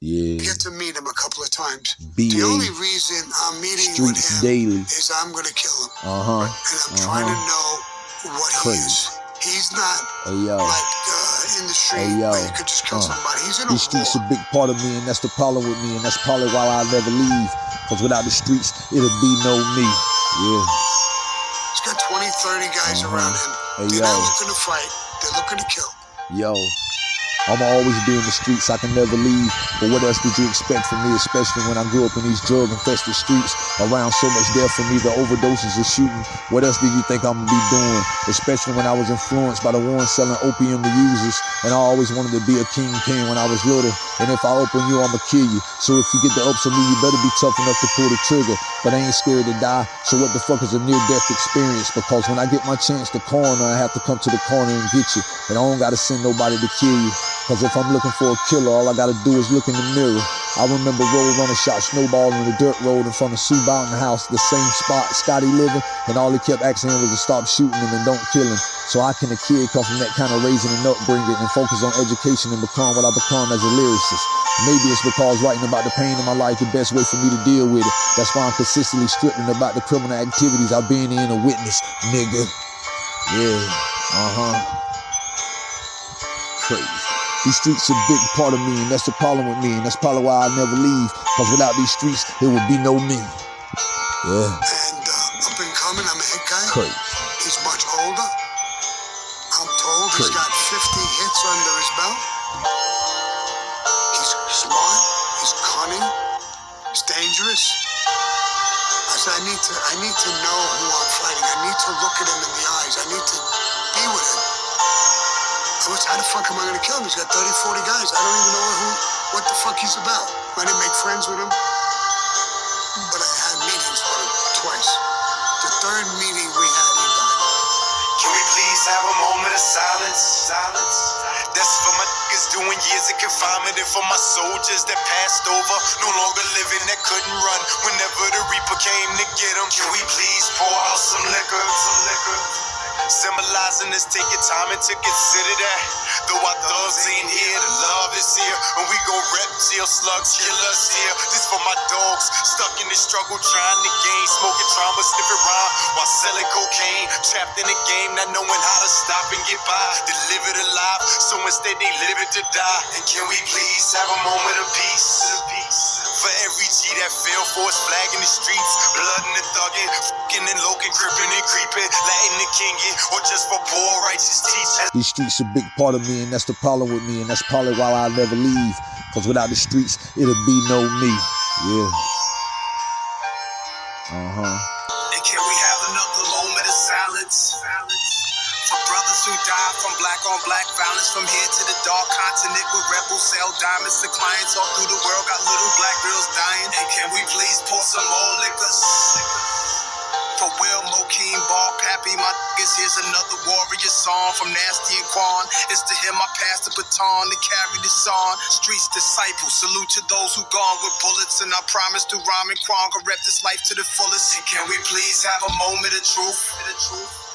Yeah. get to meet him a couple of times. The only reason I'm meeting with him daily. is I'm gonna kill him, Uh huh. and I'm trying to know what he is. He's not Hey yo. like uh, in the street Hey, yo. where you could just kill Uh. somebody. He's in a These streets a big part of me, and that's the problem with me, and that's probably why I'll never leave. Cause without the streets, it'll be no me. Yeah. He's got 20, 30 guys Uh-huh. around him. Hey, They're not looking to fight. They're looking to kill. Yo, I'ma always be in the streets, I can never leave. But what else did you expect from me, especially when I grew up in these drug infested streets? Around so much death for me, the overdoses of shooting. What else did you think I'ma be doing? Especially when I was influenced by the ones selling opium to users. And I always wanted to be a kingpin when I was little. And if I open you, I'ma kill you. So if you get the ups on me, you better be tough enough to pull the trigger. But I ain't scared to die. So what the fuck is a near death experience? Because when I get my chance to corner, I have to come to the corner and get you. And I don't gotta send nobody to kill you. Cause if I'm looking for a killer, all I gotta do is look in the mirror. I remember Road Runner shot Snowball on the dirt road in front of Sue Boughton house, the same spot Scotty living, and all he kept asking him was to stop shooting him and don't kill him. So how can a kid come from that kind of raising and upbringing and focus on education and become what I become as a lyricist? Maybe it's because writing about the pain in my life the best way for me to deal with it. That's why I'm consistently stripping about the criminal activities I've been in a witness, nigga. Yeah, uh-huh. Crazy. These streets are a big part of me, and that's the problem with me, and that's probably why I never leave. Cause without these streets, there would be no me. Yeah, And uh, up and coming, I'm a hit guy. crazy. He's much older. I'm told he's Crazy. got 50 hits under his belt. He's smart. He's cunning. He's dangerous. I said, I need to, I need to know who I'm fighting. I need to look at him in the eyes. I need to be with him. How the fuck am I gonna kill him? He's got 30, 40 guys. I don't even know who, what the fuck he's about. I didn't make friends with him, but I had meetings with him twice. The third meeting we had, he died. Can we please have a moment of silence? Silence. That's for my niggas doing years of confinement and for my soldiers that passed over, no longer living, that couldn't run whenever the Reaper came to get them. Can we please pour out some liquor? Some liquor. Symbolizing this, take your time and to consider that. Though our thugs ain't here, the love is here. And we gon' rep till slugs kill us here. This for my dogs, stuck in the struggle, trying to gain. Smoking trauma, sniffing around while selling cocaine. Trapped in the game, not knowing how to stop and get by. They live it alive, so instead they live it to die. And can we please have a moment of peace? For every G that fell for his flag in the streets, blood in the thugging, fucking and loking, crippin' and creeping, Latin and kinging, or just for poor righteous teachers. These streets a big part of me, and that's the problem with me, and that's probably why I'll never leave. Cause without the streets, it'll be no me. Yeah. Uh-huh. And can we have another moment of silence? For brothers who died from black on black violence, from here to the dark continent where rebels sell diamonds to clients all through the world, got little black girls dying. And can we please pour some more liquors? Ball, Pappy, my niggas, here's another warrior song from Nasty and Quan. It's to him I pass the baton to carry this on. Streets disciples, salute to those who gone with bullets, and I promise to rhyme and Quan rep this life to the fullest. And can we please have a moment of truth?